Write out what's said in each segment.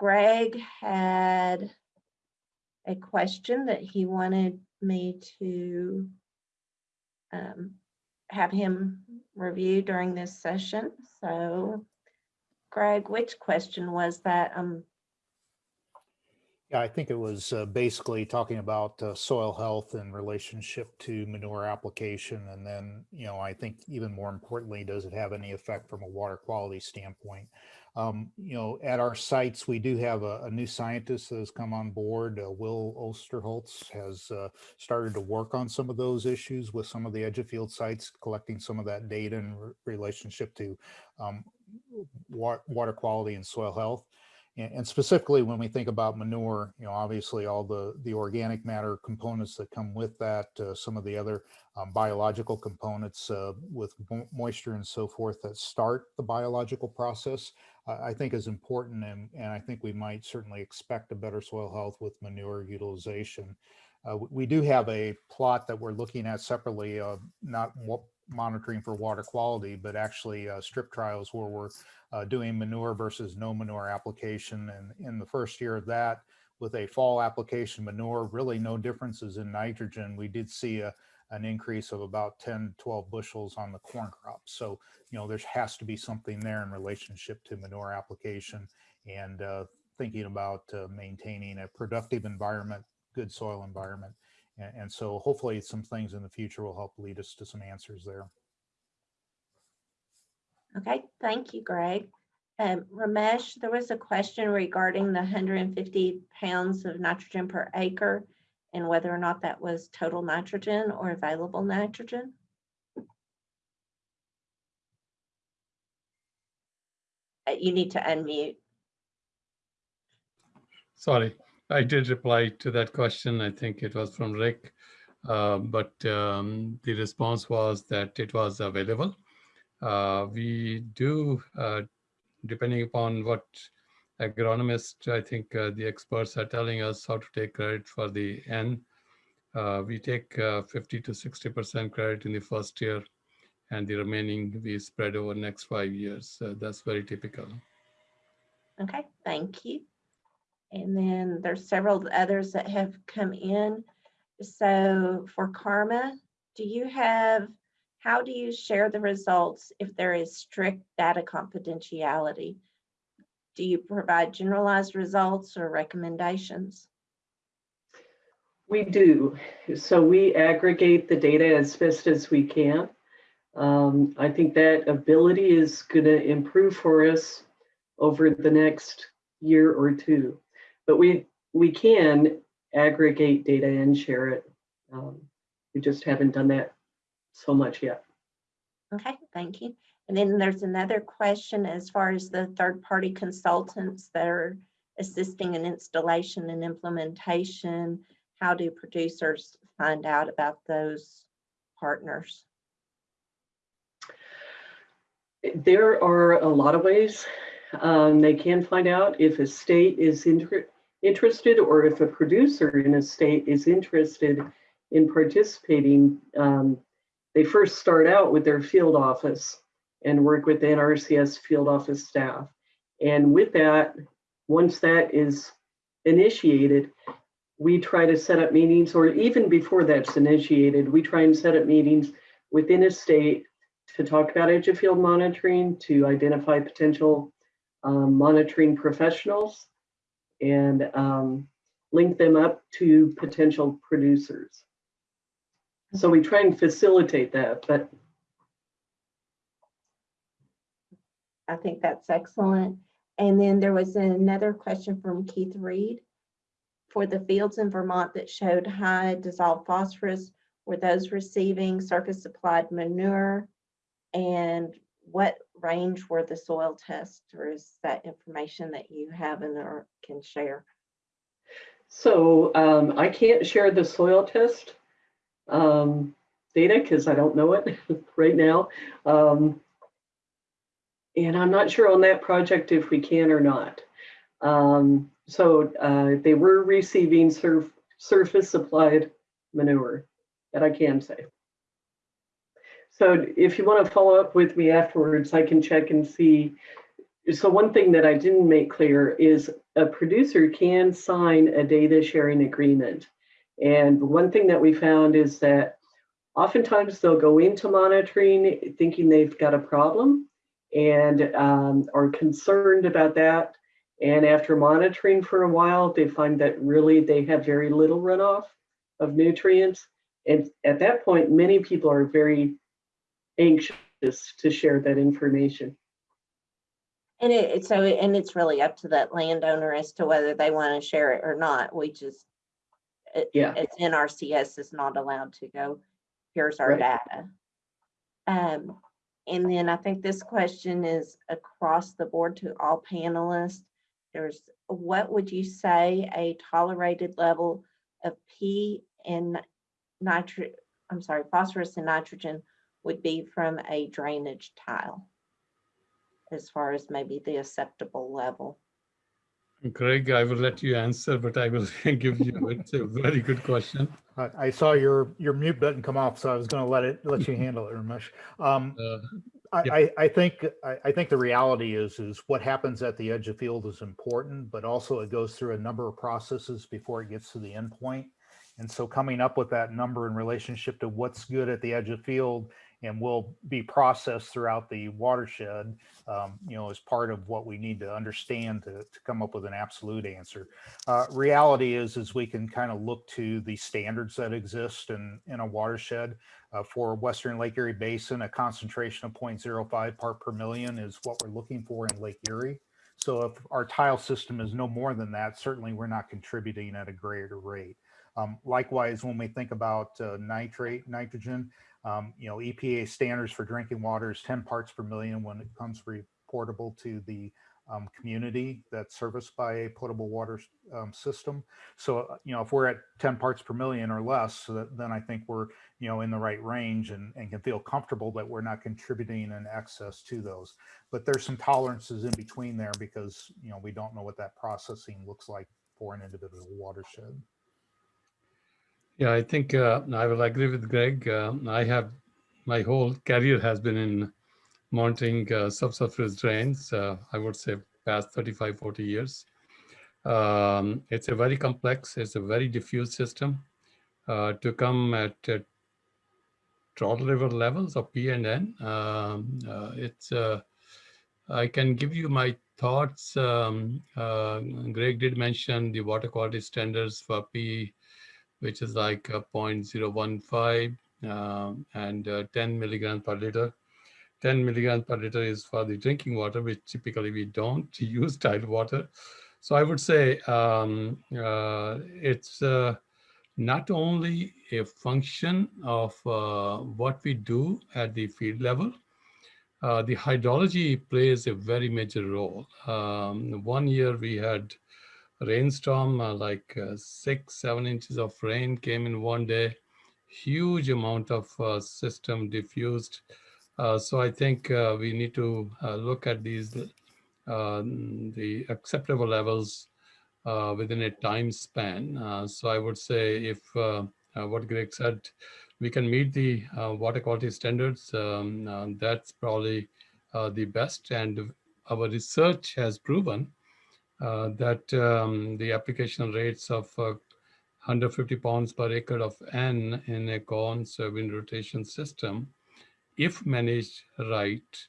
Greg had a question that he wanted me to um, have him review during this session. So Greg, which question was that? Um, Yeah, I think it was uh, basically talking about uh, soil health in relationship to manure application. And then, you know, I think even more importantly, does it have any effect from a water quality standpoint? Um, you know, at our sites, we do have a, a new scientist that has come on board. Uh, Will Osterholz has uh, started to work on some of those issues with some of the edge of field sites, collecting some of that data in re- relationship to um, wa- water quality and soil health. And, and specifically when we think about manure, you know, obviously all the, the organic matter components that come with that, uh, some of the other um, biological components uh, with moisture and so forth that start the biological process, uh, I think is important. And, and I think we might certainly expect a better soil health with manure utilization. Uh, we- do have a plot that we're looking at separately, uh, not monitoring for water quality, but actually uh, strip trials where we're uh, doing manure versus no manure application. And in the first year of that, with a fall application manure, really no differences in nitrogen. We did see a, an increase of about 10, 12 bushels on the corn crop. So, you know, there has to be something there in relationship to manure application and uh, thinking about uh, maintaining a productive environment, good soil environment. And, and so hopefully some things in the future will help lead us to some answers there. okay, thank you, Greg. Um, Ramesh, there was a question regarding the 150 pounds of nitrogen per acre and whether or not that was total nitrogen or available nitrogen. Uh, You need to unmute. Sorry, I did reply to that question. I think it was from Rick. Uh, but um, the response was that it was available. Uh, we do, uh, depending upon what agronomist, I think uh, the experts are telling us how to take credit for the N. Uh, we take uh, 50 to 60% credit in the first year and the remaining we spread over next five years. That's very typical. Okay, thank you. And then there's several others that have come in. So for Karma, do you have, how do you share the results if there is strict data confidentiality? Do you provide generalized results or recommendations? We do. So we aggregate the data as best as we can. Um, I think that ability is going to improve for us over the next year or two. But we we can aggregate data and share it. Um, we just haven't done that so much yet. Okay, thank you. And then there's another question as far as the third-party consultants that are assisting in installation and implementation. How do producers find out about those partners? There are a lot of ways um, they can find out if a state is inter interested or if a producer in a state is interested in participating. Um, they first start out with their field office and work with the NRCS field office staff. And with that, once that is initiated, we try to set up meetings, or even before that's initiated, we try and set up meetings within a state to talk about edge of field monitoring, to identify potential um, monitoring professionals, and um, link them up to potential producers. So we try and facilitate that, but I think that's excellent. And then there was another question from Keith Reed. For the fields in Vermont that showed high dissolved phosphorus, were those receiving surface applied manure? And what range were the soil tests or is that information that you have and or can share? so um, I can't share the soil test um, data because I don't know it right now. Um, and I'm not sure on that project if we can or not. Um, so uh, they were receiving surf, surface supplied manure that I can say. So if you want to follow up with me afterwards, I can check and see so one thing that I didn't make clear is a producer can sign a data sharing agreement. And one thing that we found is that oftentimes they'll go into monitoring thinking they've got a problem and um, are concerned about that. And after monitoring for a while, they find that really they have very little runoff of nutrients. And at that point, many people are very anxious to share that information. And it, it's so, and it's really up to that landowner as to whether they want to share it or not. We just, it, Yeah. it's NRCS is not allowed to go, here's our Right. data. Um, and then I think this question is across the board to all panelists. There's, what would you say a tolerated level of P and nitrate, I'm sorry, phosphorus and nitrogen would be from a drainage tile? As far as maybe the acceptable level. Greg, I will let you answer, but I will give you, it's a very good question. I, I saw your, your mute button come off, so I was gonna let it, let you handle it, Ramesh. Um, Uh, I, Yeah. I, I think, I, I think the reality is, is what happens at the edge of field is important, but also it goes through a number of processes before it gets to the endpoint. And so coming up with that number in relationship to what's good at the edge of field and will be processed throughout the watershed, um, you know, is part of what we need to understand to, to come up with an absolute answer. Uh, reality is, is we can kind of look to the standards that exist in, in a watershed. Uh, for Western Lake Erie Basin, a concentration of 0.05 part per million is what we're looking for in Lake Erie. So if our tile system is no more than that, certainly we're not contributing at a greater rate. Um, likewise, when we think about uh, nitrate, nitrogen, um, you know, EPA standards for drinking water is 10 parts per million when it comes reportable to the um, community that's serviced by a potable water um, system. So, uh, you know, if we're at 10 parts per million or less, so that, then I think we're, you know, in the right range and, and can feel comfortable that we're not contributing in excess to those. But there's some tolerances in between there because, you know, we don't know what that processing looks like for an individual watershed. Yeah, I think uh, I will agree with Greg. Uh, I have, my whole career has been in monitoring uh, subsurface drains, uh, I would say past 35, 40 years. Um, it's a very complex, it's a very diffuse system. Uh, to come at uh, River levels of P and N, um, uh, it's, I can give you my thoughts. Um, Greg did mention the water quality standards for P which is like a 0.015 um, and uh, 10 milligrams per liter. 10 milligrams per liter is for the drinking water, which typically we don't use tile water. So I would say um, uh, it's uh, not only a function of uh, what we do at the field level, uh, the hydrology plays a very major role. Um, one year we had rainstorm, uh, like uh, six, seven inches of rain came in one day, huge amount of uh, system diffused. Uh, so I think uh, we need to uh, look at these, the acceptable levels within a time span. so I would say if what Greg said, we can meet the water quality standards, um, that's probably the best. And our research has proven that um, the application rates of uh, 150 pounds per acre of N in a corn soybean rotation system, if managed right,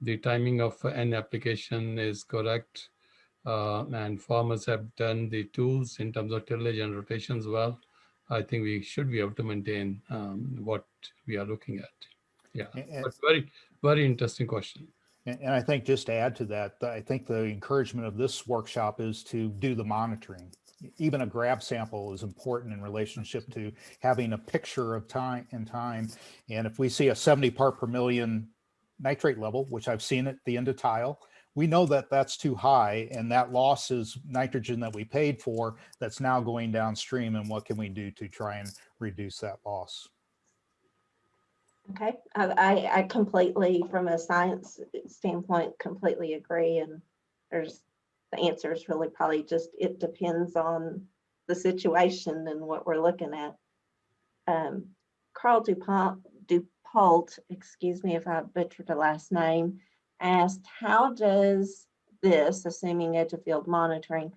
the timing of N application is correct, uh, and farmers have done the tools in terms of tillage and rotations well, I think we should be able to maintain um, what we are looking at. Yeah, but very, very interesting question. And, I think just to add to that, I think the encouragement of this workshop is to do the monitoring. Even a grab sample is important in relationship to having a picture of time and time. And if we see a 70 part per million nitrate level, which I've seen at the end of tile, we know that that's too high and that loss is nitrogen that we paid for that's now going downstream. And what can we do to try and reduce that loss? Okay, I, I, completely, from a science standpoint, completely agree. And there's, the answer is really probably just, it depends on the situation and what we're looking at. Um, Carl Dupont, Dupault, excuse me if I butchered the last name, asked, how does this, assuming edge of field monitoring,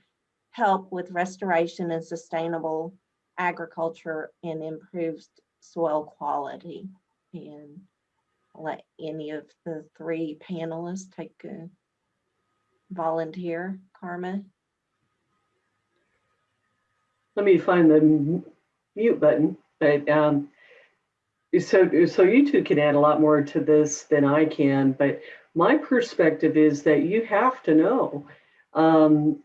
help with restoration and sustainable agriculture and improved soil quality? And let any of the three panelists take a volunteer, Karma. Let me find the mute button, but, um, so, so you two can add a lot more to this than I can, but my perspective is that you have to know. Um,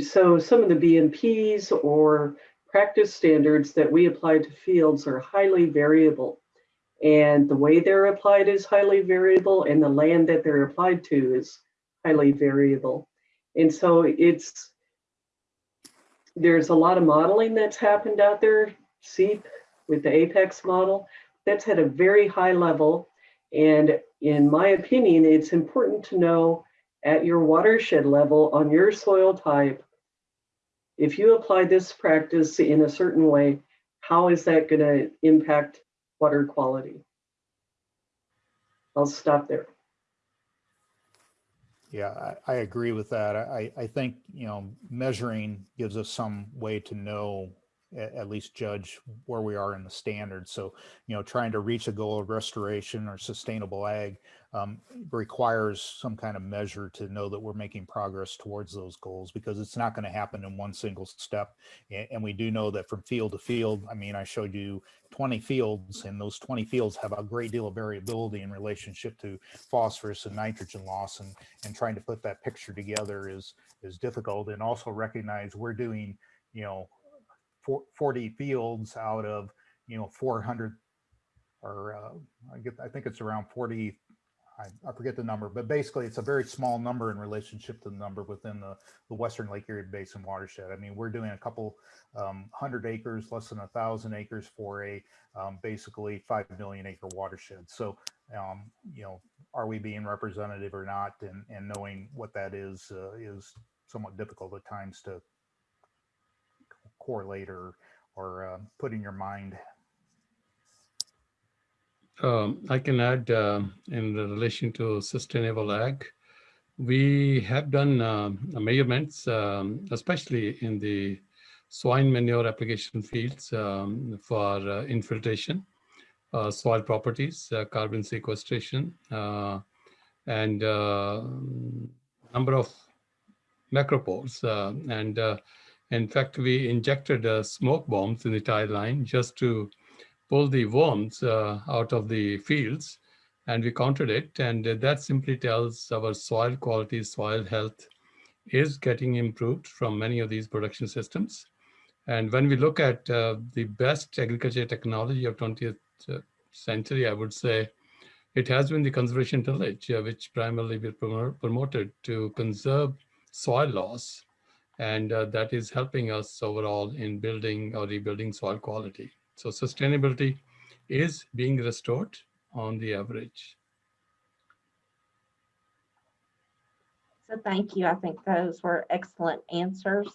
so some of the BMPs or practice standards that we apply to fields are highly variable. And the way they're applied is highly variable and the land that they're applied to is highly variable. And so it's, there's a lot of modeling that's happened out there, CEAP with the Apex model, that's at a very high level. And in my opinion, it's important to know at your watershed level on your soil type, if you apply this practice in a certain way, how is that going to impact water quality? I'll stop there. Yeah, I, I agree with that. I, I think, you know, measuring gives us some way to know, at, at least judge where we are in the standards. So, you know, trying to reach a goal of restoration or sustainable ag um, requires some kind of measure to know that we're making progress towards those goals because it's not going to happen in one single step. And we do know that from field to field, I mean, I showed you 20 fields and those 20 fields have a great deal of variability in relationship to phosphorus and nitrogen loss and and trying to put that picture together is is difficult and also recognize we're doing you know 40 fields out of you know 400 or uh, I get I think it's around 40 I, I forget the number but basically it's a very small number in relationship to the number within the the Western Lake Erie Basin watershed. I mean we're doing a couple um, hundred acres less than a thousand acres for a um, basically five million acre watershed. So um, you know are we being representative or not and, and knowing what that is uh, is somewhat difficult at times to correlate or or uh, put in your mind Um, I can add um, in relation to sustainable ag. We have done um, measurements, um, especially in the swine manure application fields um, for uh, infiltration, uh, soil properties, uh, carbon sequestration, uh, and uh, number of macropores. uh, and uh, in fact, we injected uh, smoke bombs in the tide line just to pull the worms uh, out of the fields and we counted it. And that simply tells our soil quality soil health is getting improved from many of these production systems. And when we look at uh, the best agriculture technology of 20th century i would say it has been the conservation tillage uh, which primarily we promo- promoted to conserve soil loss. And uh, that is helping us overall in building or rebuilding soil quality so sustainability is being restored on the average. So thank you. I think those were excellent answers.